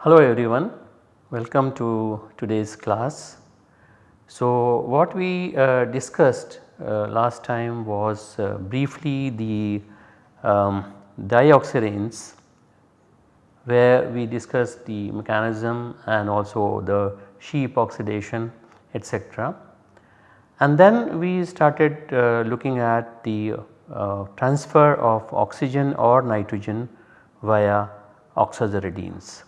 Hello everyone, welcome to today's class. So what we uh, discussed uh, last time was uh, briefly the um, where we discussed the mechanism and also the Shi epoxidation etc. And then we started uh, looking at the uh, transfer of oxygen or nitrogen via oxaziridines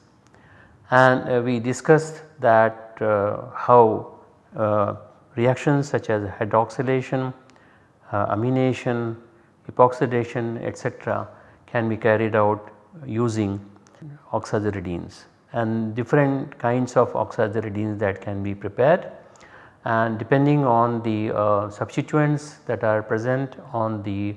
and uh, we discussed that uh, how uh, reactions such as hydroxylation, amination, epoxidation etc. can be carried out using oxaziridines and different kinds of oxaziridines that can be prepared. And depending on the uh, substituents that are present on the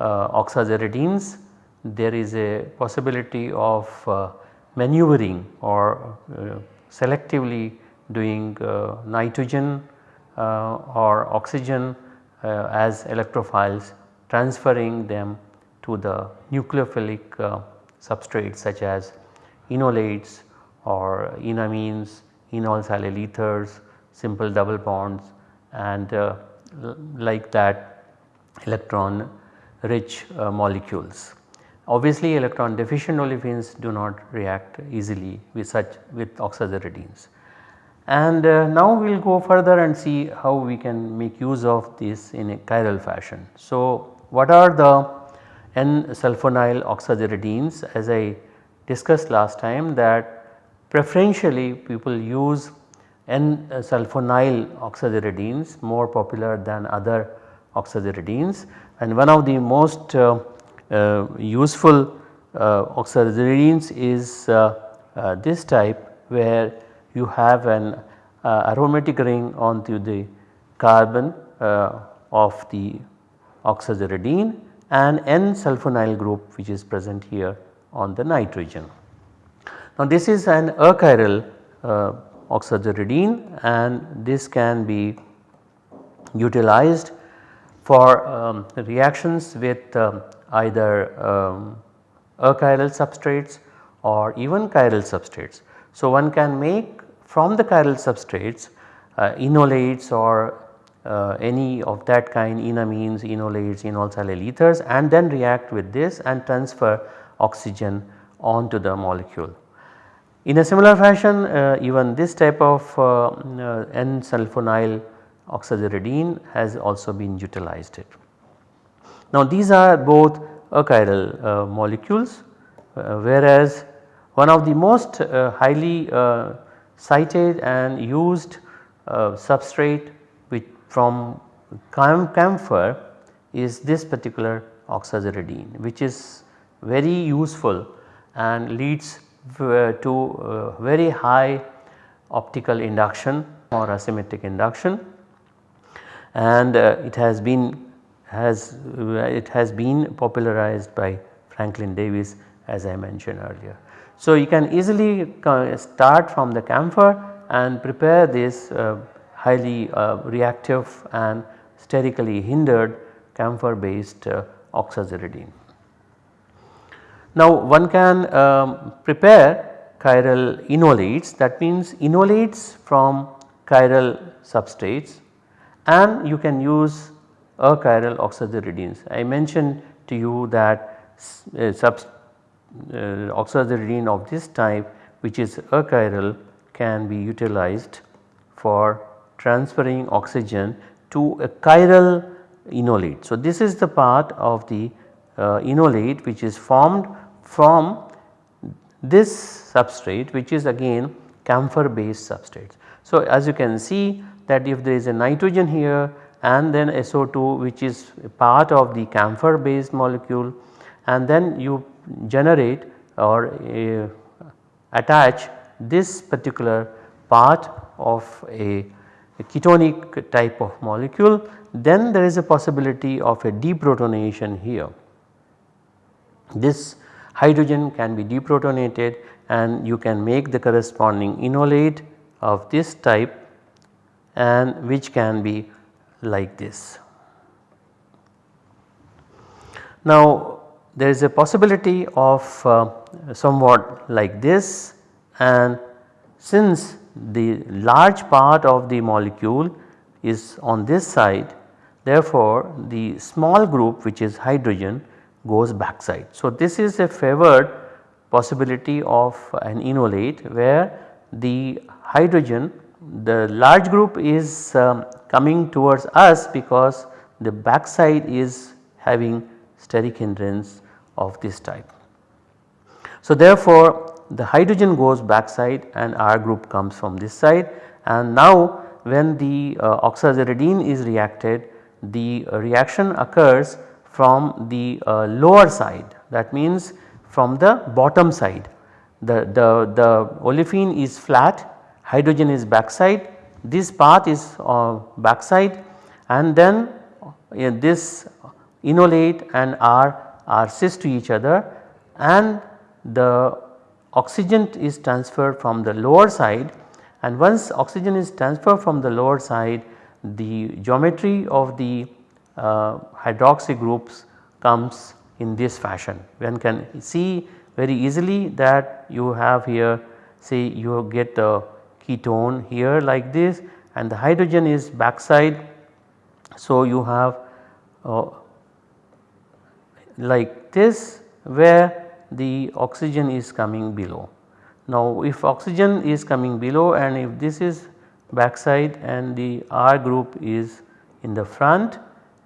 uh, oxaziridines there is a possibility of uh, maneuvering or uh, selectively doing uh, nitrogen uh, or oxygen as electrophiles transferring them to the nucleophilic substrates such as enolates or enamines, enol silyl ethers, simple double bonds and uh, like that electron rich uh, molecules. Obviously electron deficient olefins do not react easily with such with oxaziridines. And uh, now we will go further and see how we can make use of this in a chiral fashion. So what are the N-sulfonyl oxaziridines as I discussed last time that preferentially people use N-sulfonyl oxaziridines more popular than other oxaziridines and one of the most uh, uh, useful uh, oxaziridines is uh, this type where you have an aromatic ring onto the carbon of the oxaziridine and N-sulfonyl group which is present here on the nitrogen. Now this is an achiral uh, and this can be utilized for um, reactions with um, either um, achiral substrates or even chiral substrates. So, one can make from the chiral substrates uh, enolates or uh, any of that kind enamines, enolates, enol silyl ethers and then react with this and transfer oxygen onto the molecule. In a similar fashion uh, even this type of uh, uh, N-sulfonyl oxaziridine has also been utilized. It. Now these are both achiral uh, molecules uh, whereas one of the most highly cited and used substrate from camphor is this particular oxaziridine which is very useful and leads to very high optical induction or asymmetric induction and uh, it has been has it has been popularized by Franklin Davis as I mentioned earlier. So, you can easily start from the camphor and prepare this uh, highly uh, reactive and sterically hindered camphor based uh, oxaziridine. Now one can um, prepare chiral enolates that means enolates from chiral substrates and you can use achiral oxaziridines. I mentioned to you that uh, uh, oxaziridine of this type which is achiral can be utilized for transferring oxygen to a chiral enolate. So, this is the part of the uh, enolate which is formed from this substrate which is again camphor based substrates. So, as you can see that if there is a nitrogen here and then SO2 which is part of the camphor based molecule and then you generate or uh, attach this particular part of a, a, ketonic type of molecule then there is a possibility of a deprotonation here. This hydrogen can be deprotonated and you can make the corresponding enolate of this type and which can be like this. Now there is a possibility of uh, somewhat like this and since the large part of the molecule is on this side therefore the small group which is hydrogen goes backside. So this is a favored possibility of an enolate where the hydrogen the large group is um, coming towards us because the backside is having steric hindrance of this type. So therefore the hydrogen goes backside and R group comes from this side. And now when the uh, oxaziridine is reacted the reaction occurs from the uh, lower side. That means from the bottom side. The, the, the olefin is flat hydrogen is backside. This path is uh, backside. And then uh, this enolate and R are cis to each other. And the oxygen is transferred from the lower side and once oxygen is transferred from the lower side the geometry of the uh, hydroxy groups comes in this fashion. One can see very easily that you have here say you get the ketone here like this and the hydrogen is backside. So, you have uh, like this where the oxygen is coming below. Now if oxygen is coming below and if this is backside and the R group is in the front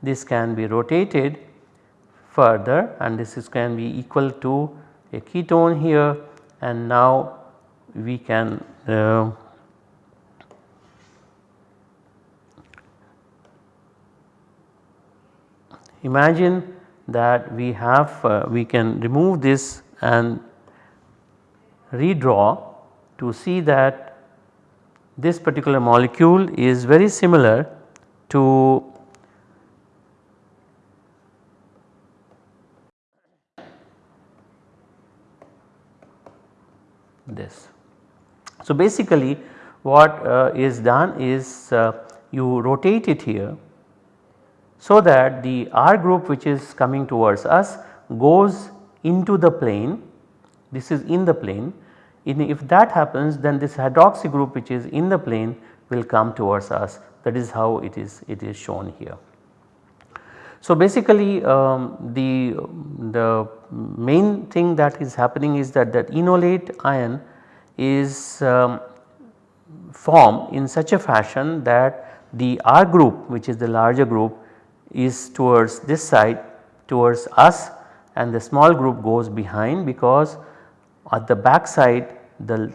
this can be rotated further and this is can be equal to a ketone here and now we can uh, Imagine that we have uh, we can remove this and redraw to see that this particular molecule is very similar to this. So basically what uh, is done is uh, you rotate it here so that the R group which is coming towards us goes into the plane. This is in the plane. In if that happens then this hydroxy group which is in the plane will come towards us. That is how it is it is shown here. So basically um, the, the main thing that is happening is that that enolate ion is um, formed in such a fashion that the R group which is the larger group is towards this side towards us and the small group goes behind because at the back side the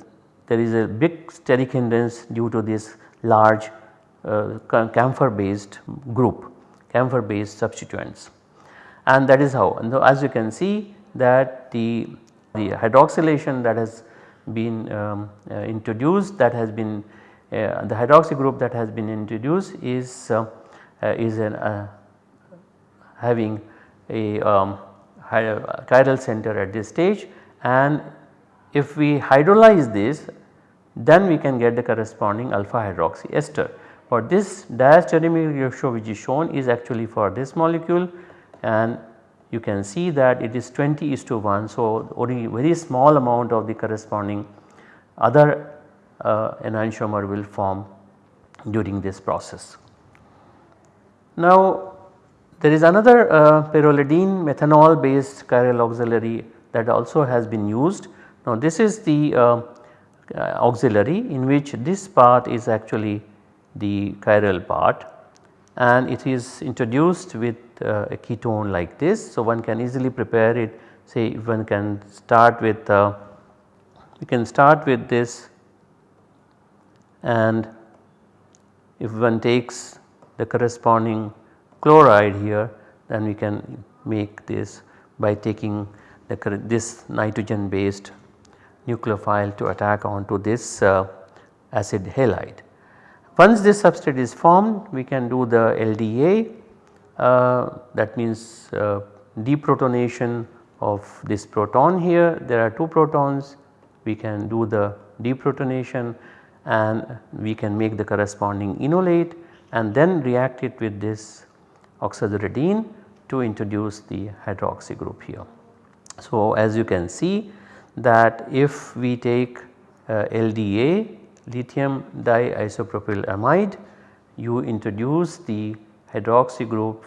there is a big steric hindrance due to this large uh, camphor based group camphor based substituents. And that is how. And as you can see that the, the hydroxylation that has been um, uh, introduced that has been uh, the hydroxy group that has been introduced is uh, uh, is an uh, having a um, chiral center at this stage and if we hydrolyze this then we can get the corresponding alpha hydroxy ester. For this diastereomeric ratio which is shown is actually for this molecule and you can see that it is 20 is to 1. So, only very small amount of the corresponding other uh, enantiomer will form during this process. Now there is another uh, pyrrolidine methanol based chiral auxiliary that also has been used. Now this is the uh, uh, auxiliary in which this part is actually the chiral part and it is introduced with uh, a ketone like this. So one can easily prepare it say one can start with uh, we can start with this and if one takes the corresponding chloride here then we can make this by taking the, this nitrogen based nucleophile to attack onto this uh, acid halide. Once this substrate is formed we can do the LDA uh, that means uh, deprotonation of this proton here there are 2 protons we can do the deprotonation and we can make the corresponding enolate and then react it with this oxaziridine to introduce the hydroxy group here. So, as you can see that if we take uh, LDA lithium diisopropyl amide you introduce the hydroxy group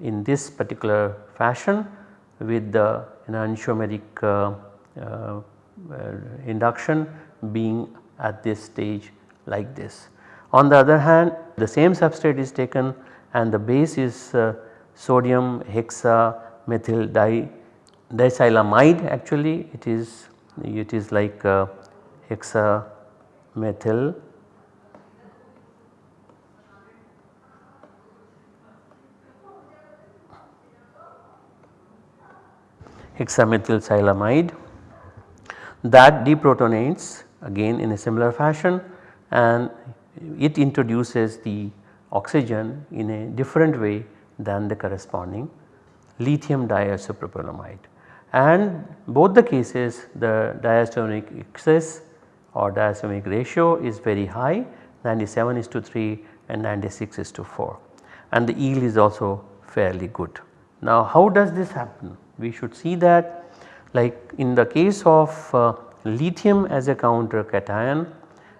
in this particular fashion with the enantiomeric uh, uh, induction being at this stage like this. On the other hand the same substrate is taken and the base is uh, sodium hexa methyl di diethylamide actually it is it is like uh, hexa methyl. That deprotonates again in a similar fashion and it introduces the oxygen in a different way than the corresponding lithium diisopropylamide and both the cases the diastonic excess or diastonic ratio is very high 97 is to 3 and 96 is to 4 and the yield is also fairly good. Now how does this happen? We should see that like in the case of uh, lithium as a counter cation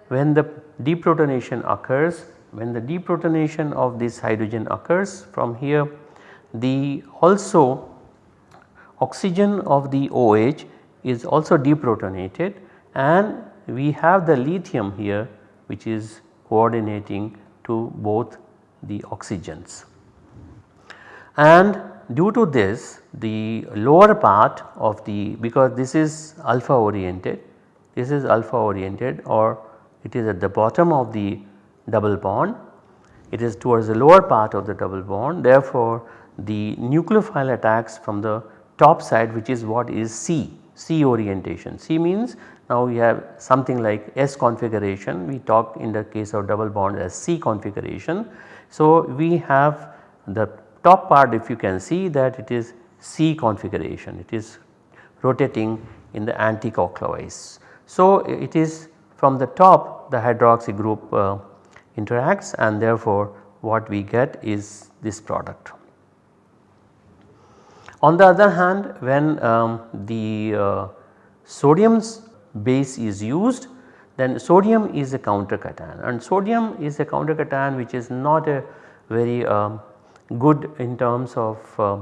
when the deprotonation occurs when the deprotonation of this hydrogen occurs from here the also oxygen of the OH is also deprotonated and we have the lithium here which is coordinating to both the oxygens. And due to this the lower part of the because this is alpha oriented this is alpha oriented or it is at the bottom of the double bond it is towards the lower part of the double bond therefore the nucleophile attacks from the top side which is what is Si, Si orientation. Si means now we have something like S configuration we talk in the case of double bond as Si configuration. So we have the top part if you can see that it is Si configuration it is rotating in the anti-clockwise. So it is from the top the hydroxy group uh, interacts and therefore what we get is this product. On the other hand when um, the uh, sodium's base is used then sodium is a counter cation and sodium is a counter cation which is not a very um, good in terms of uh,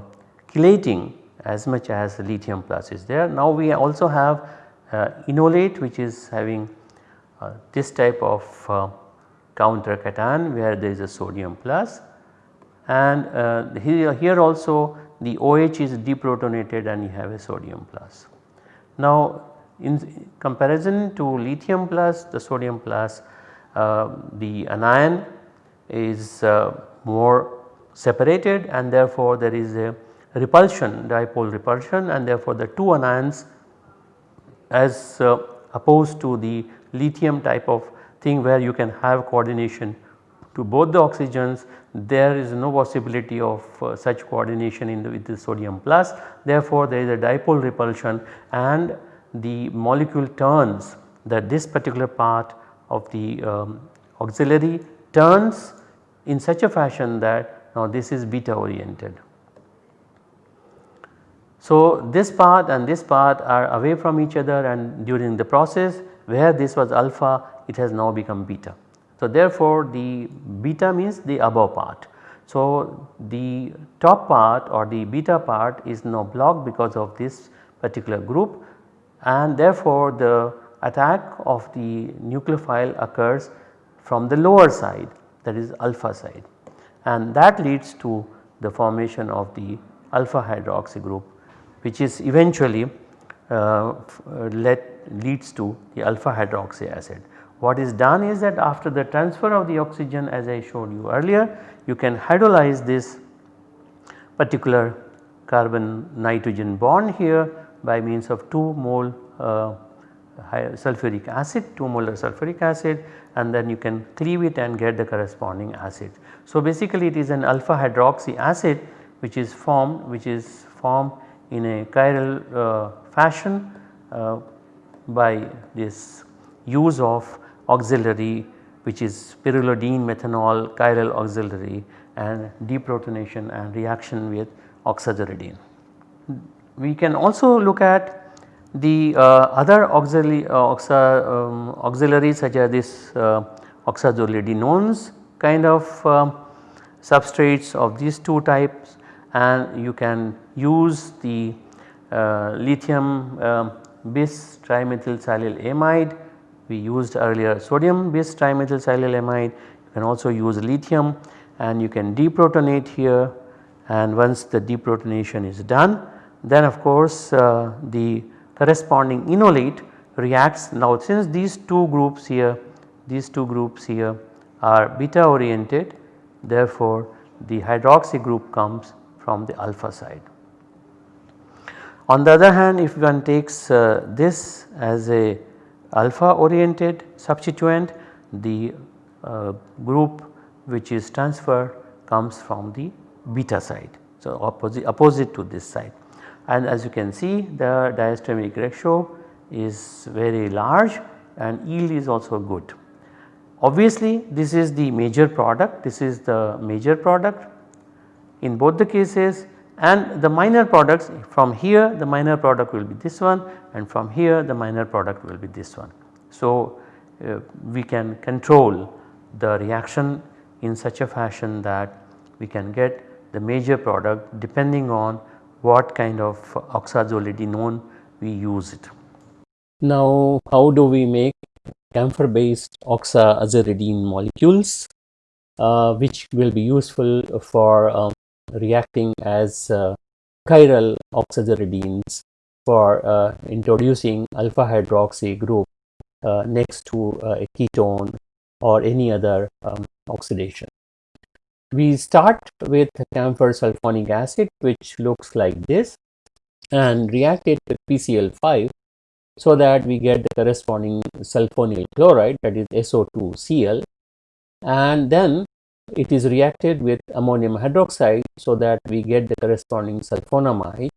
chelating as much as lithium plus is there. Now we also have uh, enolate which is having uh, this type of uh, counter cation where there is a sodium plus and uh, here, here also the OH is deprotonated and you have a sodium plus. Now in comparison to lithium plus the sodium plus uh, the anion is uh, more separated and therefore there is a repulsion dipole repulsion and therefore the two anions as uh, opposed to the lithium type of thing where you can have coordination to both the oxygens there is no possibility of uh, such coordination in the with the sodium plus therefore there is a dipole repulsion and the molecule turns that this particular part of the um, auxiliary turns in such a fashion that now this is beta oriented. So this part and this part are away from each other and during the process where this was alpha it has now become beta. So therefore the beta means the above part. So the top part or the beta part is now blocked because of this particular group and therefore the attack of the nucleophile occurs from the lower side that is alpha side and that leads to the formation of the alpha hydroxy group which is eventually uh, let leads to the alpha hydroxy acid. What is done is that after the transfer of the oxygen as I showed you earlier you can hydrolyze this particular carbon nitrogen bond here by means of 2 mole uh, sulfuric acid 2 molar sulfuric acid and then you can cleave it and get the corresponding acid. So basically it is an alpha hydroxy acid which is formed which is formed in a chiral uh, fashion uh, by this use of auxiliary which is pyrrolidine methanol chiral auxiliary and deprotonation and reaction with oxaziridine. We can also look at the uh, other auxiliary, uh, oxa, um, auxiliaries such as this uh, oxazolidinones kind of um, substrates of these two types and you can use the uh, lithium uh, bis trimethylsilylamide we used earlier sodium bis trimethylsilylamide you can also use lithium and you can deprotonate here. And once the deprotonation is done then of course uh, the corresponding enolate reacts. Now since these two groups here these two groups here are beta oriented therefore the hydroxy group comes from the alpha side. On the other hand if one takes uh, this as a alpha oriented substituent the uh, group which is transferred comes from the beta side. So, opposite, opposite to this side and as you can see the diastemic ratio is very large and yield is also good. Obviously this is the major product, this is the major product in both the cases and the minor products from here the minor product will be this one and from here the minor product will be this one. So, uh, we can control the reaction in such a fashion that we can get the major product depending on what kind of oxazolidinone we use it. Now how do we make camphor based oxazoridine molecules uh, which will be useful for um, reacting as uh, chiral oxazoridines for uh, introducing alpha hydroxy group uh, next to uh, a ketone or any other um, oxidation. We start with camphor sulfonic acid which looks like this and react it with PCl5 so that we get the corresponding sulfonyl chloride that is SO2Cl and then it is reacted with ammonium hydroxide so that we get the corresponding sulfonamide.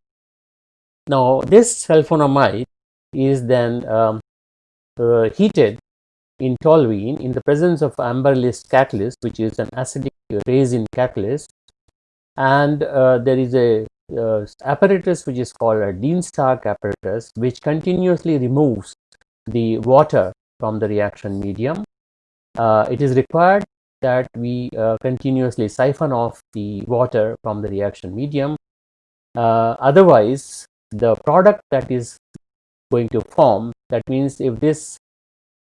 Now this sulfonamide is then um, uh, heated in toluene in the presence of Amberlyst catalyst which is an acidic resin catalyst and uh, there is a uh, apparatus which is called a Dean-Stark apparatus which continuously removes the water from the reaction medium. Uh, it is required that we uh, continuously siphon off the water from the reaction medium. Uh, otherwise, the product that is going to form that means if this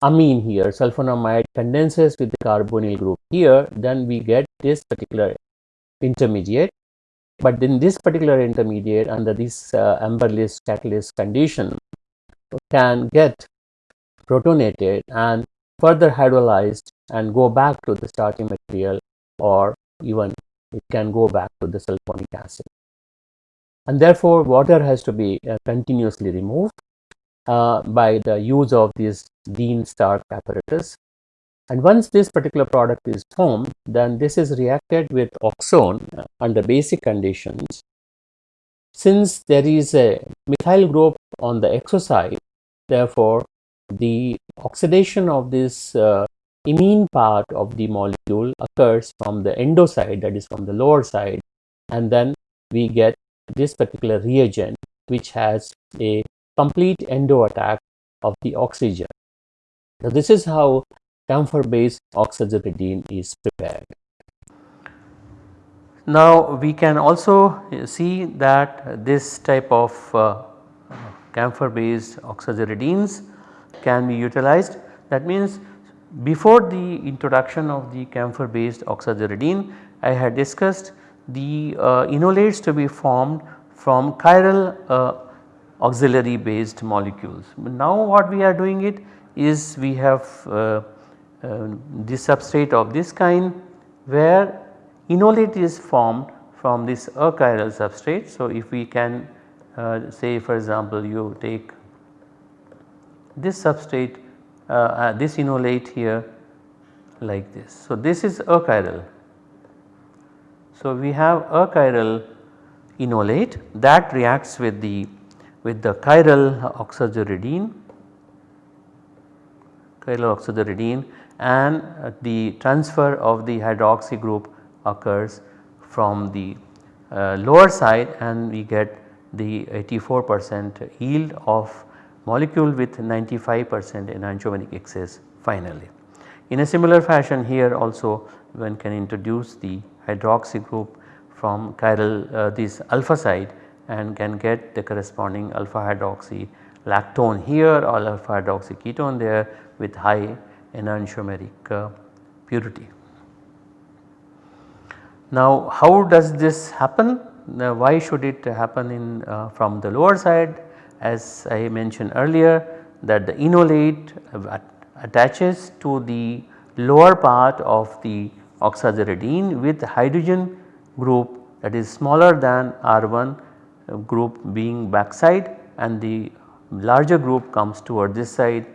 amine here sulfonamide condenses with the carbonyl group here then we get this particular intermediate but in this particular intermediate under this uh, Amberlyst catalyst condition can get protonated and further hydrolyzed and go back to the starting material or even it can go back to the sulfonic acid and therefore water has to be uh, continuously removed uh, by the use of this Dean-Stark apparatus. And once this particular product is formed, then this is reacted with oxone uh, under basic conditions. Since there is a methyl group on the exo side, therefore, the oxidation of this uh, imine part of the molecule occurs from the endo side that is from the lower side and then we get this particular reagent which has a complete endo attack of the oxygen. Now, this is how camphor based oxazoridine is prepared. Now, we can also see that this type of uh, camphor based oxazoridines can be utilized. That means, before the introduction of the camphor based oxazoridine, I had discussed the uh, enolates to be formed from chiral uh, auxiliary based molecules. Now what we are doing it is we have uh, uh, this substrate of this kind where enolate is formed from this achiral substrate. So, if we can uh, say for example you take this substrate uh, uh, this enolate here like this. So, this is achiral. So, we have achiral enolate that reacts with the with the chiral oxazoridine chiral oxazoridine and uh, the transfer of the hydroxy group occurs from the uh, lower side and we get the 84 percent yield of molecule with 95 percent enantiomeric excess finally. In a similar fashion here also one can introduce the hydroxy group from chiral uh, this alpha side and can get the corresponding alpha hydroxy lactone here or alpha hydroxy ketone there with high enantiomeric uh, purity. Now how does this happen? Now why should it happen in uh, from the lower side as I mentioned earlier that the enolate attaches to the lower part of the oxazoridine with hydrogen group that is smaller than R1 group being backside and the larger group comes toward this side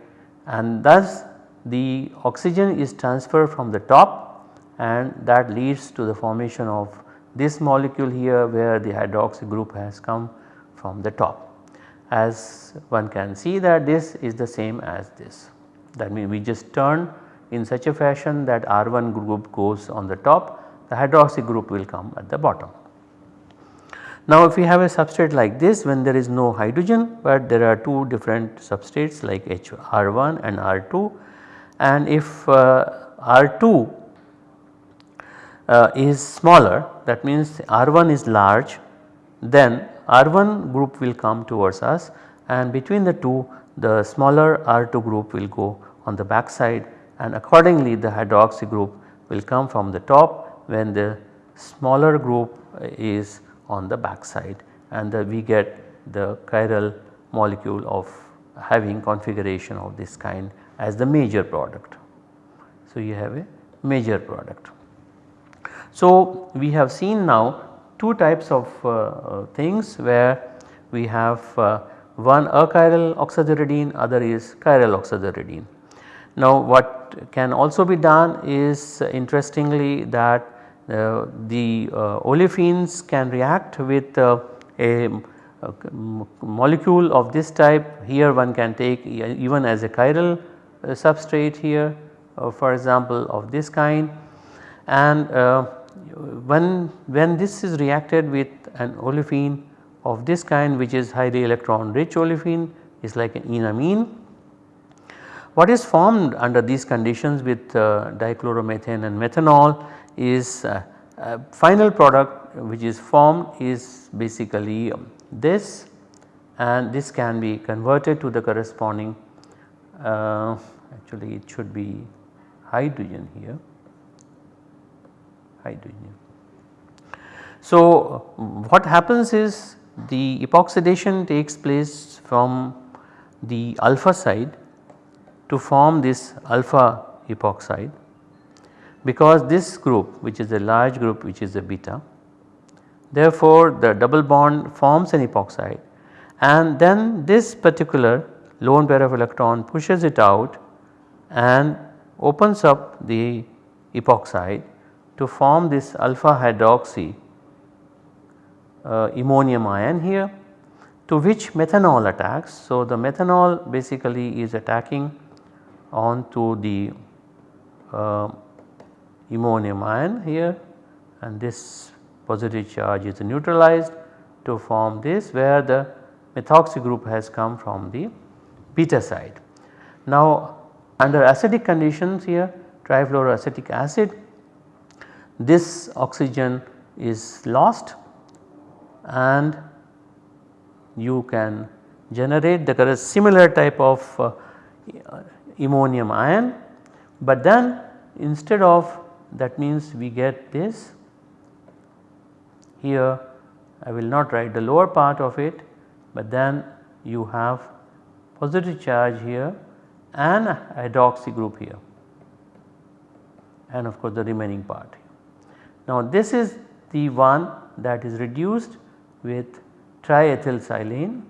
and thus the oxygen is transferred from the top and that leads to the formation of this molecule here where the hydroxy group has come from the top. As one can see that this is the same as this that means we just turn in such a fashion that R1 group goes on the top the hydroxy group will come at the bottom. Now if we have a substrate like this when there is no hydrogen but there are two different substrates like HR1 and R2 and if uh, R2 uh, is smaller that means R1 is large then R1 group will come towards us and between the two the smaller R2 group will go on the back side and accordingly the hydroxy group will come from the top when the smaller group is on the back side and we get the chiral molecule of having configuration of this kind as the major product. So, you have a major product. So, we have seen now two types of uh, uh, things where we have uh, one achiral oxazoridine other is chiral oxazoridine. Now what can also be done is interestingly that uh, the uh, olefins can react with uh, a, a, molecule of this type here one can take even as a chiral substrate here for example of this kind and when, when this is reacted with an olefin of this kind which is highly electron rich olefin is like an enamine. What is formed under these conditions with uh, dichloromethane and methanol is uh, final product which is formed is basically um, this and this can be converted to the corresponding uh, actually it should be hydrogen here hydrogen. So, what happens is the epoxidation takes place from the alpha side to form this alpha epoxide because this group which is a large group which is a beta therefore the double bond forms an epoxide and then this particular lone pair of electron pushes it out and opens up the epoxide to form this alpha hydroxy uh, ammonium ion here to which methanol attacks. So, the methanol basically is attacking onto the uh, ammonium ion here and this positive charge is neutralized to form this where the methoxy group has come from the beta side. Now under acidic conditions here trifluoroacetic acid this oxygen is lost and you can generate the similar type of uh, ammonium ion but then instead of that means we get this here I will not write the lower part of it but then you have positive charge here and hydroxy group here and of course the remaining part. Now this is the one that is reduced with triethylsilane.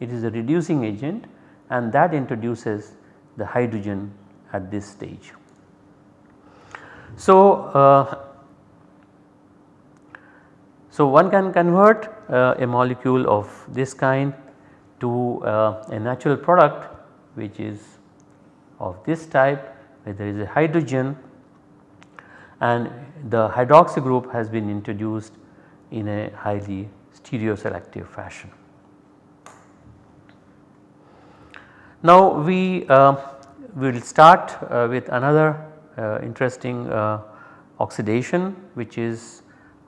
It is a reducing agent and that introduces the hydrogen at this stage. So, uh, So, one can convert uh, a molecule of this kind to uh, a natural product which is of this type where there is a hydrogen and the hydroxy group has been introduced in a highly stereoselective fashion. Now we uh, will start uh, with another uh, interesting uh, oxidation which is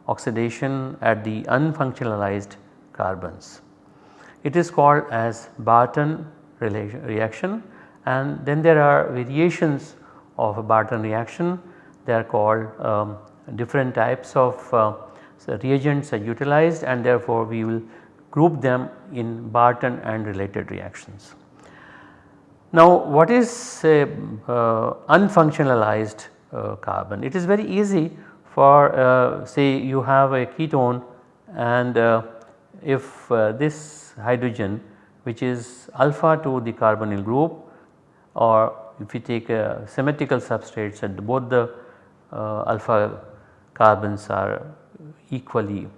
oxidation at the unfunctionalized carbons. It is called as Barton reaction and then there are variations of a Barton reaction they are called um, different types of uh, reagents are utilized and therefore we will group them in Barton and related reactions. Now what is a uh, unfunctionalized uh, carbon? It is very easy for uh, say you have a ketone and uh, if uh, this hydrogen which is alpha to the carbonyl group or if you take a symmetrical substrates and both the alpha carbons are equally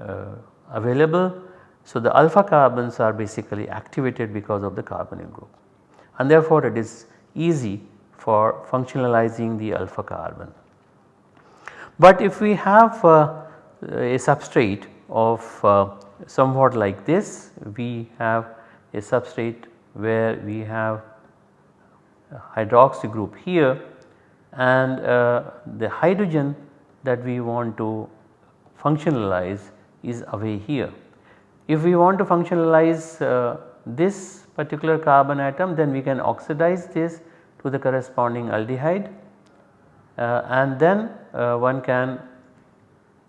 uh, available. So, the alpha carbons are basically activated because of the carbonyl group and therefore, it is easy for functionalizing the alpha carbon. But if we have uh, a substrate of uh, somewhat like this, we have a substrate where we have a hydroxy group here and uh, the hydrogen that we want to functionalize is away here. If we want to functionalize uh, this particular carbon atom then we can oxidize this to the corresponding aldehyde uh, and then uh, one can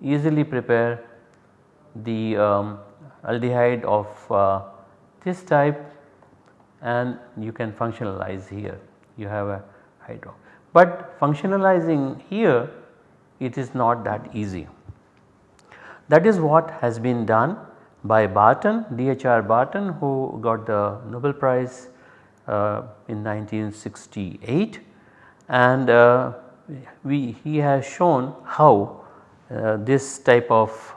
easily prepare the um, aldehyde of uh, this type and you can functionalize here you have a hydro. But functionalizing here it is not that easy. That is what has been done by Barton, D.H.R. Barton who got the Nobel Prize uh, in 1968 and uh, we, he has shown how uh, this type of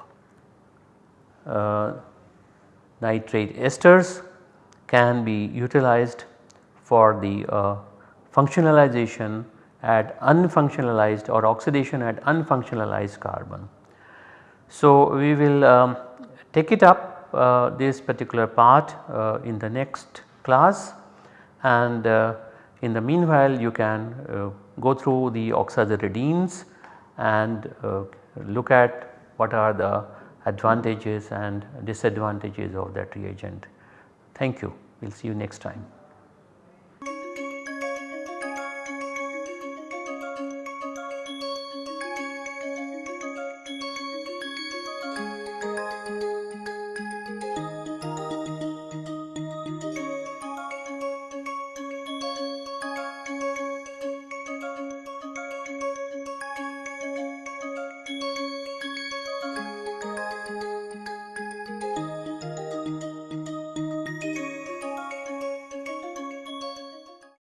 uh, nitrate esters can be utilized for the uh, functionalization at unfunctionalized or oxidation at unfunctionalized carbon. So, we will um, take it up uh, this particular part uh, in the next class and uh, in the meanwhile you can uh, go through the oxaziridines and uh, look at what are the advantages and disadvantages of that reagent. Thank you. We will see you next time.